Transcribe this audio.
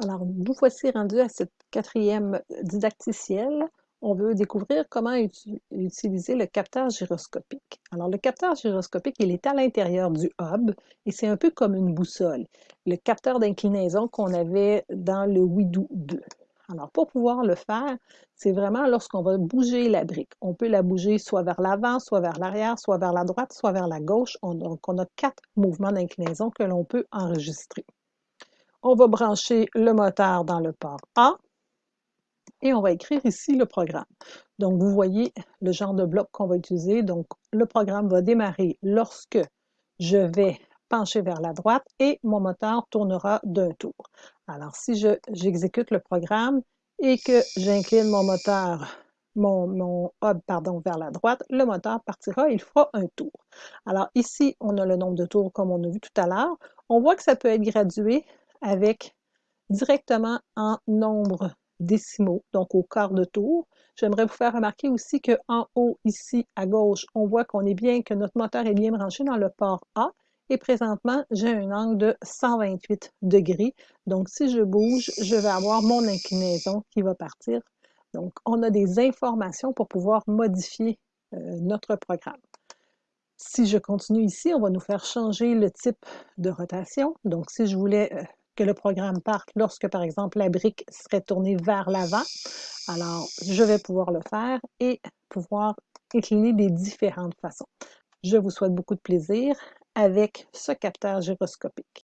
Alors, nous voici rendus à cette quatrième didacticiel. On veut découvrir comment utiliser le capteur gyroscopique. Alors, le capteur gyroscopique, il est à l'intérieur du hub et c'est un peu comme une boussole, le capteur d'inclinaison qu'on avait dans le Widoo 2. Alors, pour pouvoir le faire, c'est vraiment lorsqu'on va bouger la brique. On peut la bouger soit vers l'avant, soit vers l'arrière, soit vers la droite, soit vers la gauche. On, donc, on a quatre mouvements d'inclinaison que l'on peut enregistrer. On va brancher le moteur dans le port A et on va écrire ici le programme. Donc, vous voyez le genre de bloc qu'on va utiliser. Donc, le programme va démarrer lorsque je vais pencher vers la droite et mon moteur tournera d'un tour. Alors, si j'exécute le programme et que j'incline mon moteur, mon, mon, hub pardon, vers la droite, le moteur partira, il fera un tour. Alors ici, on a le nombre de tours comme on a vu tout à l'heure. On voit que ça peut être gradué avec directement en nombre décimaux, donc au quart de tour. J'aimerais vous faire remarquer aussi qu'en haut, ici, à gauche, on voit qu'on est bien, que notre moteur est bien branché dans le port A. Et présentement, j'ai un angle de 128 degrés. Donc, si je bouge, je vais avoir mon inclinaison qui va partir. Donc, on a des informations pour pouvoir modifier euh, notre programme. Si je continue ici, on va nous faire changer le type de rotation. Donc, si je voulais euh, que le programme parte lorsque, par exemple, la brique serait tournée vers l'avant. Alors, je vais pouvoir le faire et pouvoir incliner des différentes façons. Je vous souhaite beaucoup de plaisir avec ce capteur gyroscopique.